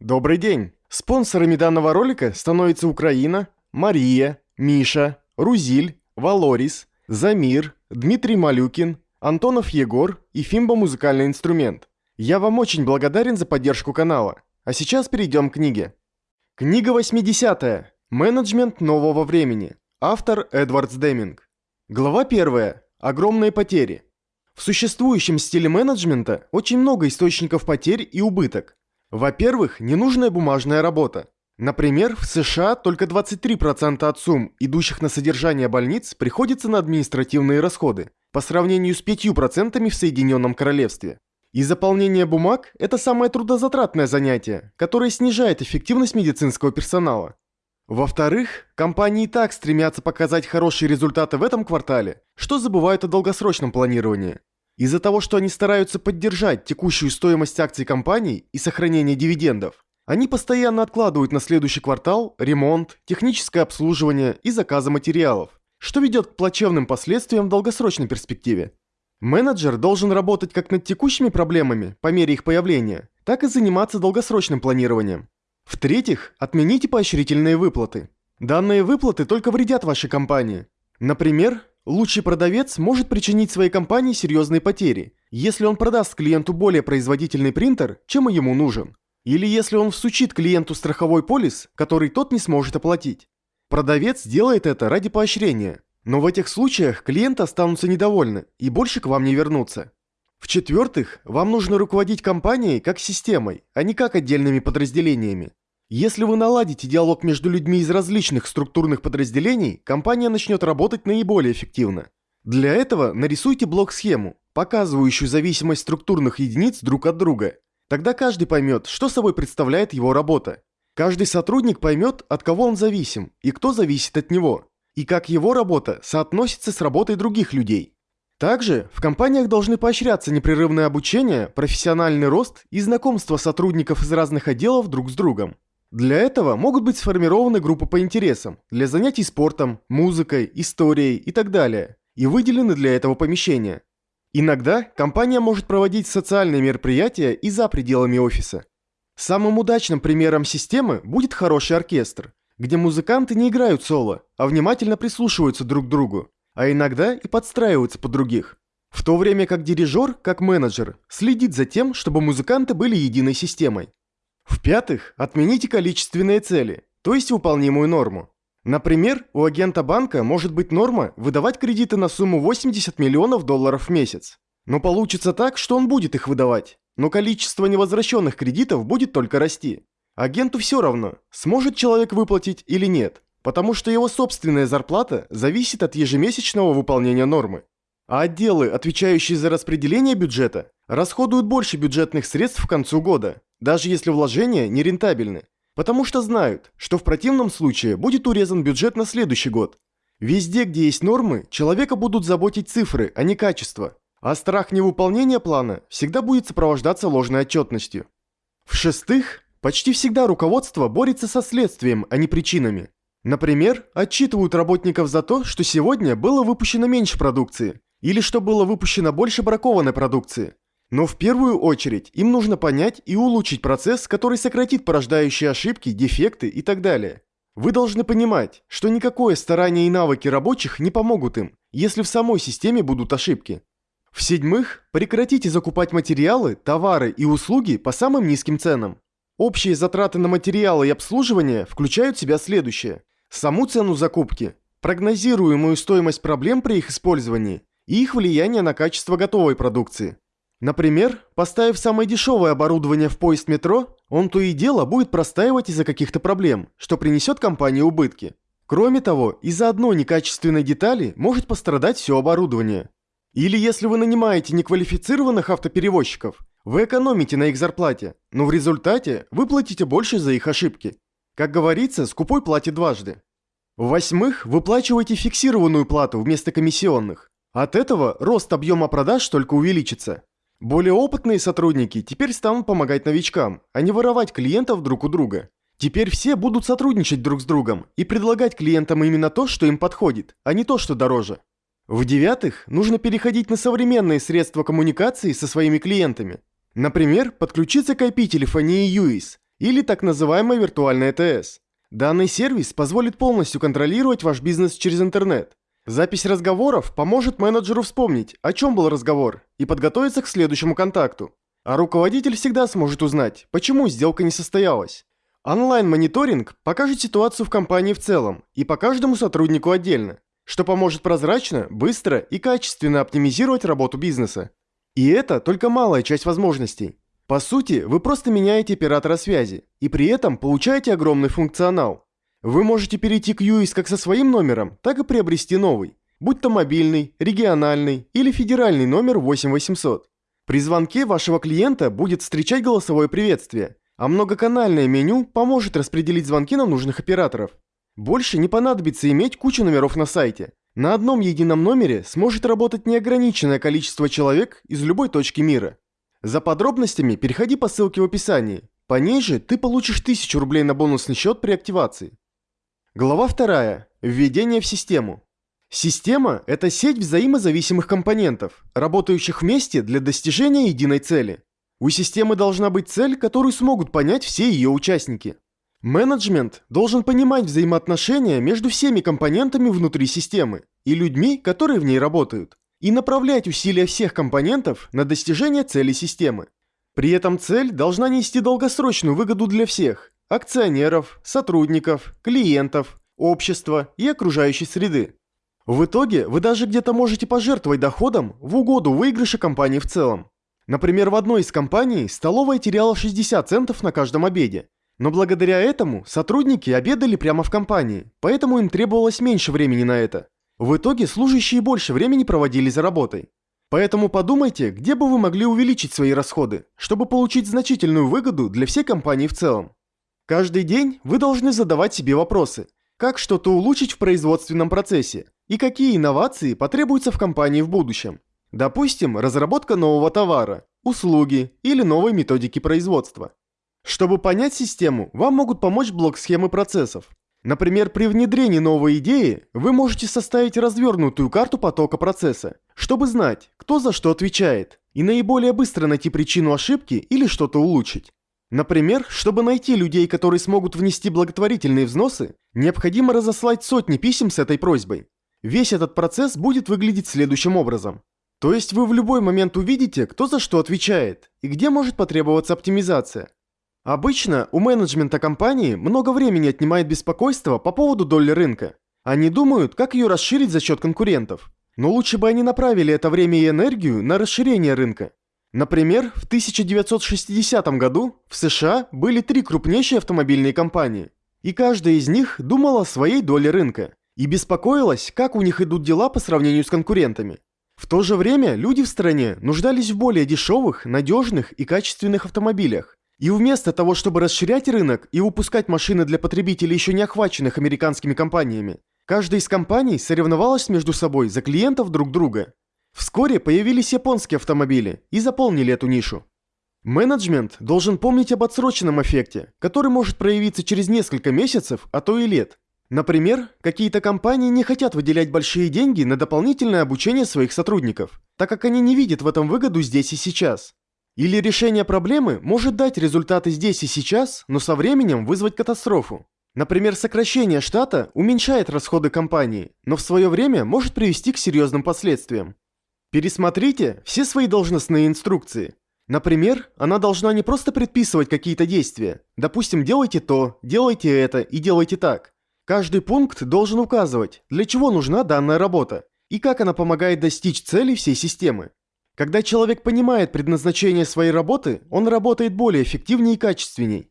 Добрый день! Спонсорами данного ролика становятся Украина, Мария, Миша, Рузиль, Валорис, Замир, Дмитрий Малюкин, Антонов Егор и Фимба Музыкальный инструмент. Я вам очень благодарен за поддержку канала. А сейчас перейдем к книге. Книга 80. Менеджмент нового времени. Автор Эдвардс Деминг. Глава 1. Огромные потери. В существующем стиле менеджмента очень много источников потерь и убыток. Во-первых, ненужная бумажная работа. Например, в США только 23% от сумм, идущих на содержание больниц, приходится на административные расходы, по сравнению с 5% в Соединенном Королевстве. И заполнение бумаг – это самое трудозатратное занятие, которое снижает эффективность медицинского персонала. Во-вторых, компании так стремятся показать хорошие результаты в этом квартале, что забывают о долгосрочном планировании. Из-за того, что они стараются поддержать текущую стоимость акций компаний и сохранение дивидендов, они постоянно откладывают на следующий квартал ремонт, техническое обслуживание и заказы материалов, что ведет к плачевным последствиям в долгосрочной перспективе. Менеджер должен работать как над текущими проблемами по мере их появления, так и заниматься долгосрочным планированием. В-третьих, отмените поощрительные выплаты. Данные выплаты только вредят вашей компании. Например, Лучший продавец может причинить своей компании серьезные потери, если он продаст клиенту более производительный принтер, чем ему нужен. Или если он всучит клиенту страховой полис, который тот не сможет оплатить. Продавец делает это ради поощрения, но в этих случаях клиенты останутся недовольны и больше к вам не вернутся. В-четвертых, вам нужно руководить компанией как системой, а не как отдельными подразделениями. Если вы наладите диалог между людьми из различных структурных подразделений, компания начнет работать наиболее эффективно. Для этого нарисуйте блок-схему, показывающую зависимость структурных единиц друг от друга. Тогда каждый поймет, что собой представляет его работа. Каждый сотрудник поймет, от кого он зависим и кто зависит от него, и как его работа соотносится с работой других людей. Также в компаниях должны поощряться непрерывное обучение, профессиональный рост и знакомство сотрудников из разных отделов друг с другом. Для этого могут быть сформированы группы по интересам, для занятий спортом, музыкой, историей и так далее, и выделены для этого помещения. Иногда компания может проводить социальные мероприятия и за пределами офиса. Самым удачным примером системы будет хороший оркестр, где музыканты не играют соло, а внимательно прислушиваются друг к другу, а иногда и подстраиваются под других. В то время как дирижер, как менеджер, следит за тем, чтобы музыканты были единой системой. В-пятых, отмените количественные цели, то есть выполнимую норму. Например, у агента банка может быть норма выдавать кредиты на сумму 80 миллионов долларов в месяц. Но получится так, что он будет их выдавать, но количество невозвращенных кредитов будет только расти. Агенту все равно, сможет человек выплатить или нет, потому что его собственная зарплата зависит от ежемесячного выполнения нормы. А отделы, отвечающие за распределение бюджета, расходуют больше бюджетных средств к концу года, даже если вложения не рентабельны, потому что знают, что в противном случае будет урезан бюджет на следующий год. Везде, где есть нормы, человека будут заботить цифры, а не качество, а страх невыполнения плана всегда будет сопровождаться ложной отчетностью. В-шестых, почти всегда руководство борется со следствием, а не причинами. Например, отчитывают работников за то, что сегодня было выпущено меньше продукции, или что было выпущено больше бракованной продукции, но в первую очередь им нужно понять и улучшить процесс, который сократит порождающие ошибки, дефекты и так далее. Вы должны понимать, что никакое старание и навыки рабочих не помогут им, если в самой системе будут ошибки. В-седьмых, прекратите закупать материалы, товары и услуги по самым низким ценам. Общие затраты на материалы и обслуживание включают в себя следующее. Саму цену закупки, прогнозируемую стоимость проблем при их использовании и их влияние на качество готовой продукции. Например, поставив самое дешевое оборудование в поезд метро, он то и дело будет простаивать из-за каких-то проблем, что принесет компании убытки. Кроме того, из-за одной некачественной детали может пострадать все оборудование. Или если вы нанимаете неквалифицированных автоперевозчиков, вы экономите на их зарплате, но в результате вы платите больше за их ошибки. Как говорится, скупой платит дважды. В-восьмых, выплачивайте фиксированную плату вместо комиссионных. От этого рост объема продаж только увеличится. Более опытные сотрудники теперь станут помогать новичкам, а не воровать клиентов друг у друга. Теперь все будут сотрудничать друг с другом и предлагать клиентам именно то, что им подходит, а не то, что дороже. В-девятых, нужно переходить на современные средства коммуникации со своими клиентами. Например, подключиться к IP-телефонии UIS или так называемая виртуальная ТС. Данный сервис позволит полностью контролировать ваш бизнес через интернет. Запись разговоров поможет менеджеру вспомнить, о чем был разговор, и подготовиться к следующему контакту. А руководитель всегда сможет узнать, почему сделка не состоялась. Онлайн-мониторинг покажет ситуацию в компании в целом и по каждому сотруднику отдельно, что поможет прозрачно, быстро и качественно оптимизировать работу бизнеса. И это только малая часть возможностей. По сути, вы просто меняете оператора связи и при этом получаете огромный функционал. Вы можете перейти к UIS как со своим номером, так и приобрести новый, будь то мобильный, региональный или федеральный номер 8800. При звонке вашего клиента будет встречать голосовое приветствие, а многоканальное меню поможет распределить звонки на нужных операторов. Больше не понадобится иметь кучу номеров на сайте. На одном едином номере сможет работать неограниченное количество человек из любой точки мира. За подробностями переходи по ссылке в описании. По ней же ты получишь 1000 рублей на бонусный счет при активации. Глава 2. Введение в систему. Система – это сеть взаимозависимых компонентов, работающих вместе для достижения единой цели. У системы должна быть цель, которую смогут понять все ее участники. Менеджмент должен понимать взаимоотношения между всеми компонентами внутри системы и людьми, которые в ней работают, и направлять усилия всех компонентов на достижение цели системы. При этом цель должна нести долгосрочную выгоду для всех – акционеров, сотрудников, клиентов, общества и окружающей среды. В итоге вы даже где-то можете пожертвовать доходом в угоду выигрыша компании в целом. Например, в одной из компаний столовая теряла 60 центов на каждом обеде. Но благодаря этому сотрудники обедали прямо в компании, поэтому им требовалось меньше времени на это. В итоге служащие больше времени проводили за работой. Поэтому подумайте, где бы вы могли увеличить свои расходы, чтобы получить значительную выгоду для всей компании в целом. Каждый день вы должны задавать себе вопросы. Как что-то улучшить в производственном процессе? И какие инновации потребуются в компании в будущем? Допустим, разработка нового товара, услуги или новой методики производства. Чтобы понять систему, вам могут помочь блок-схемы процессов. Например, при внедрении новой идеи вы можете составить развернутую карту потока процесса, чтобы знать, кто за что отвечает, и наиболее быстро найти причину ошибки или что-то улучшить. Например, чтобы найти людей, которые смогут внести благотворительные взносы, необходимо разослать сотни писем с этой просьбой. Весь этот процесс будет выглядеть следующим образом. То есть вы в любой момент увидите, кто за что отвечает и где может потребоваться оптимизация. Обычно у менеджмента компании много времени отнимает беспокойство по поводу доли рынка. Они думают, как ее расширить за счет конкурентов. Но лучше бы они направили это время и энергию на расширение рынка. Например, в 1960 году в США были три крупнейшие автомобильные компании. И каждая из них думала о своей доле рынка. И беспокоилась, как у них идут дела по сравнению с конкурентами. В то же время люди в стране нуждались в более дешевых, надежных и качественных автомобилях. И вместо того, чтобы расширять рынок и выпускать машины для потребителей еще не охваченных американскими компаниями, каждая из компаний соревновалась между собой за клиентов друг друга. Вскоре появились японские автомобили и заполнили эту нишу. Менеджмент должен помнить об отсроченном эффекте, который может проявиться через несколько месяцев, а то и лет. Например, какие-то компании не хотят выделять большие деньги на дополнительное обучение своих сотрудников, так как они не видят в этом выгоду здесь и сейчас. Или решение проблемы может дать результаты здесь и сейчас, но со временем вызвать катастрофу. Например, сокращение штата уменьшает расходы компании, но в свое время может привести к серьезным последствиям. Пересмотрите все свои должностные инструкции. Например, она должна не просто предписывать какие-то действия. Допустим, делайте то, делайте это и делайте так. Каждый пункт должен указывать, для чего нужна данная работа и как она помогает достичь цели всей системы. Когда человек понимает предназначение своей работы, он работает более эффективнее и качественней.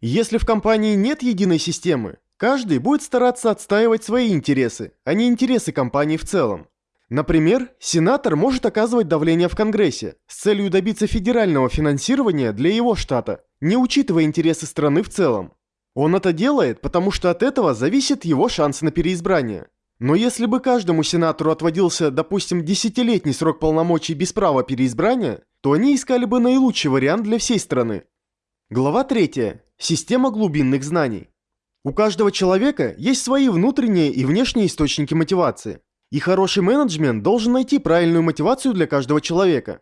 Если в компании нет единой системы, каждый будет стараться отстаивать свои интересы, а не интересы компании в целом. Например, сенатор может оказывать давление в Конгрессе с целью добиться федерального финансирования для его штата, не учитывая интересы страны в целом. Он это делает, потому что от этого зависит его шанс на переизбрание. Но если бы каждому сенатору отводился, допустим, десятилетний срок полномочий без права переизбрания, то они искали бы наилучший вариант для всей страны. Глава 3. Система глубинных знаний. У каждого человека есть свои внутренние и внешние источники мотивации. И хороший менеджмент должен найти правильную мотивацию для каждого человека.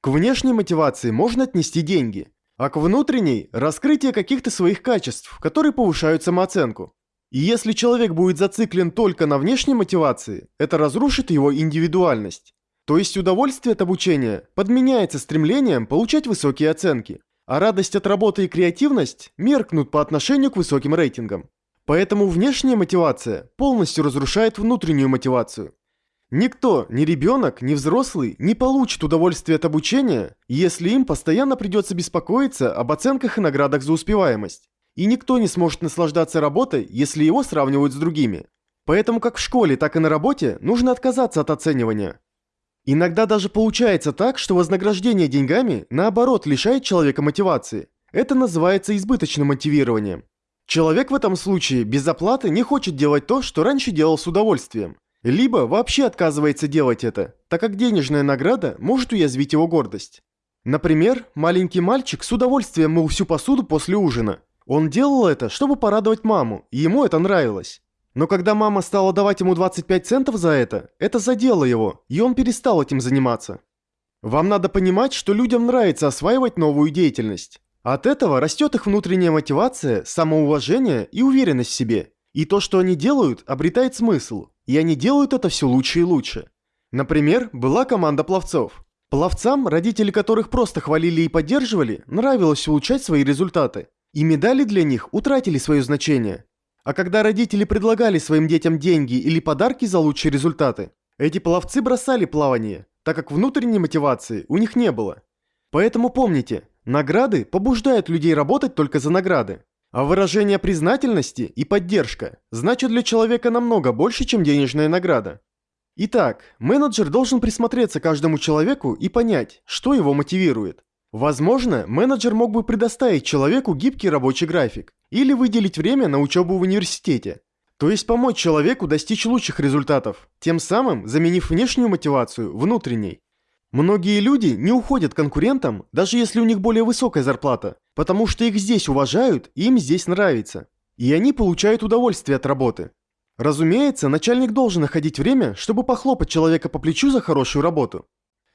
К внешней мотивации можно отнести деньги. А к внутренней – раскрытие каких-то своих качеств, которые повышают самооценку. И если человек будет зациклен только на внешней мотивации, это разрушит его индивидуальность. То есть удовольствие от обучения подменяется стремлением получать высокие оценки, а радость от работы и креативность меркнут по отношению к высоким рейтингам. Поэтому внешняя мотивация полностью разрушает внутреннюю мотивацию. Никто, ни ребенок, ни взрослый не получит удовольствие от обучения, если им постоянно придется беспокоиться об оценках и наградах за успеваемость. И никто не сможет наслаждаться работой, если его сравнивают с другими. Поэтому как в школе, так и на работе нужно отказаться от оценивания. Иногда даже получается так, что вознаграждение деньгами, наоборот, лишает человека мотивации. Это называется избыточным мотивированием. Человек в этом случае без оплаты не хочет делать то, что раньше делал с удовольствием. Либо вообще отказывается делать это, так как денежная награда может уязвить его гордость. Например, маленький мальчик с удовольствием мыл всю посуду после ужина. Он делал это, чтобы порадовать маму, и ему это нравилось. Но когда мама стала давать ему 25 центов за это, это задело его, и он перестал этим заниматься. Вам надо понимать, что людям нравится осваивать новую деятельность. От этого растет их внутренняя мотивация, самоуважение и уверенность в себе. И то, что они делают, обретает смысл, и они делают это все лучше и лучше. Например, была команда пловцов. Пловцам, родители которых просто хвалили и поддерживали, нравилось улучшать свои результаты. И медали для них утратили свое значение. А когда родители предлагали своим детям деньги или подарки за лучшие результаты, эти пловцы бросали плавание, так как внутренней мотивации у них не было. Поэтому помните, награды побуждают людей работать только за награды. А выражение признательности и поддержка значит для человека намного больше, чем денежная награда. Итак, менеджер должен присмотреться к каждому человеку и понять, что его мотивирует. Возможно, менеджер мог бы предоставить человеку гибкий рабочий график или выделить время на учебу в университете. То есть помочь человеку достичь лучших результатов, тем самым заменив внешнюю мотивацию внутренней. Многие люди не уходят конкурентам, даже если у них более высокая зарплата, потому что их здесь уважают и им здесь нравится. И они получают удовольствие от работы. Разумеется, начальник должен находить время, чтобы похлопать человека по плечу за хорошую работу.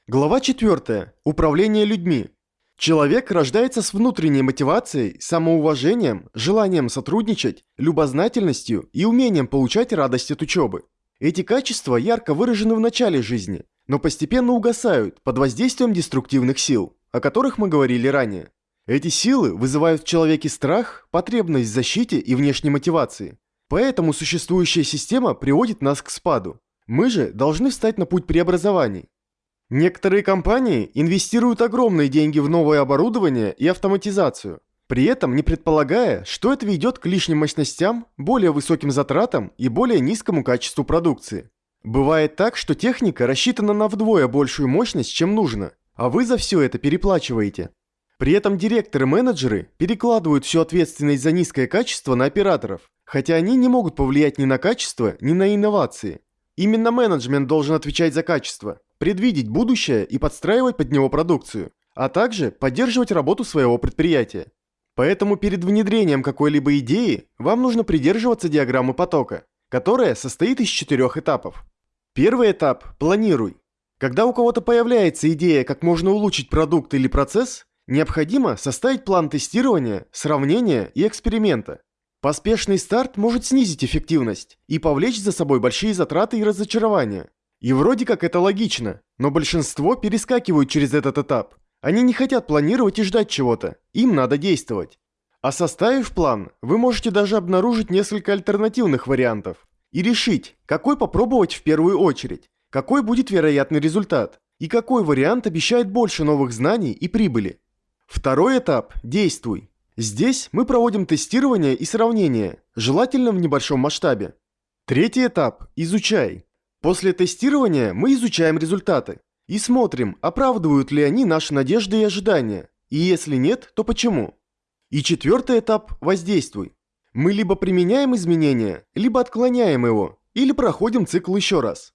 Глава 4. Управление людьми. Человек рождается с внутренней мотивацией, самоуважением, желанием сотрудничать, любознательностью и умением получать радость от учебы. Эти качества ярко выражены в начале жизни, но постепенно угасают под воздействием деструктивных сил, о которых мы говорили ранее. Эти силы вызывают в человеке страх, потребность в защите и внешней мотивации. Поэтому существующая система приводит нас к спаду. Мы же должны встать на путь преобразований, Некоторые компании инвестируют огромные деньги в новое оборудование и автоматизацию, при этом не предполагая, что это ведет к лишним мощностям, более высоким затратам и более низкому качеству продукции. Бывает так, что техника рассчитана на вдвое большую мощность, чем нужно, а вы за все это переплачиваете. При этом директоры-менеджеры перекладывают всю ответственность за низкое качество на операторов, хотя они не могут повлиять ни на качество, ни на инновации. Именно менеджмент должен отвечать за качество, предвидеть будущее и подстраивать под него продукцию, а также поддерживать работу своего предприятия. Поэтому перед внедрением какой-либо идеи вам нужно придерживаться диаграммы потока, которая состоит из четырех этапов. Первый этап – планируй. Когда у кого-то появляется идея, как можно улучшить продукт или процесс, необходимо составить план тестирования, сравнения и эксперимента. Поспешный старт может снизить эффективность и повлечь за собой большие затраты и разочарования. И вроде как это логично, но большинство перескакивают через этот этап. Они не хотят планировать и ждать чего-то, им надо действовать. А составив план, вы можете даже обнаружить несколько альтернативных вариантов и решить, какой попробовать в первую очередь, какой будет вероятный результат и какой вариант обещает больше новых знаний и прибыли. Второй этап – действуй. Здесь мы проводим тестирование и сравнение, желательно в небольшом масштабе. Третий этап – изучай. После тестирования мы изучаем результаты и смотрим, оправдывают ли они наши надежды и ожидания, и если нет, то почему. И четвертый этап – воздействуй. Мы либо применяем изменения, либо отклоняем его, или проходим цикл еще раз.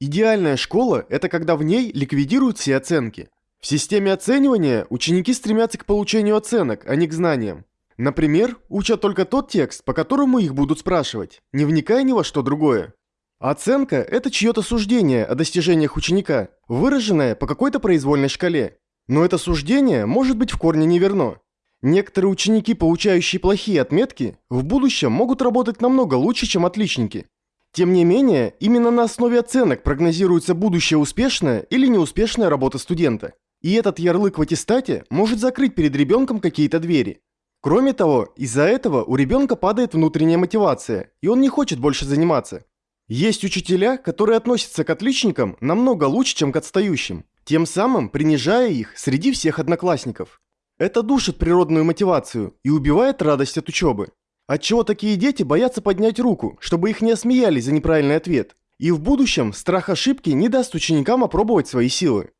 Идеальная школа – это когда в ней ликвидируют все оценки. В системе оценивания ученики стремятся к получению оценок, а не к знаниям. Например, учат только тот текст, по которому их будут спрашивать, не вникая ни во что другое. Оценка – это чье-то суждение о достижениях ученика, выраженное по какой-то произвольной шкале. Но это суждение может быть в корне неверно. Некоторые ученики, получающие плохие отметки, в будущем могут работать намного лучше, чем отличники. Тем не менее, именно на основе оценок прогнозируется будущая успешная или неуспешная работа студента. И этот ярлык в аттестате может закрыть перед ребенком какие-то двери. Кроме того, из-за этого у ребенка падает внутренняя мотивация, и он не хочет больше заниматься. Есть учителя, которые относятся к отличникам намного лучше, чем к отстающим, тем самым принижая их среди всех одноклассников. Это душит природную мотивацию и убивает радость от учебы. Отчего такие дети боятся поднять руку, чтобы их не осмеяли за неправильный ответ. И в будущем страх ошибки не даст ученикам опробовать свои силы.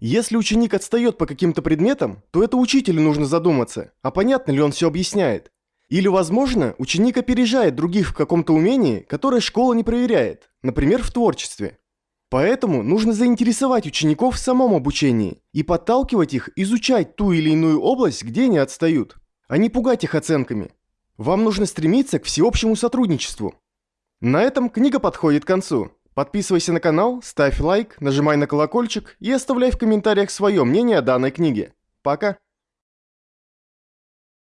Если ученик отстает по каким-то предметам, то это учителю нужно задуматься, а понятно ли он все объясняет. Или, возможно, ученик опережает других в каком-то умении, которое школа не проверяет, например, в творчестве. Поэтому нужно заинтересовать учеников в самом обучении и подталкивать их изучать ту или иную область, где они отстают, а не пугать их оценками. Вам нужно стремиться к всеобщему сотрудничеству. На этом книга подходит к концу. Подписывайся на канал, ставь лайк, нажимай на колокольчик и оставляй в комментариях свое мнение о данной книге. Пока!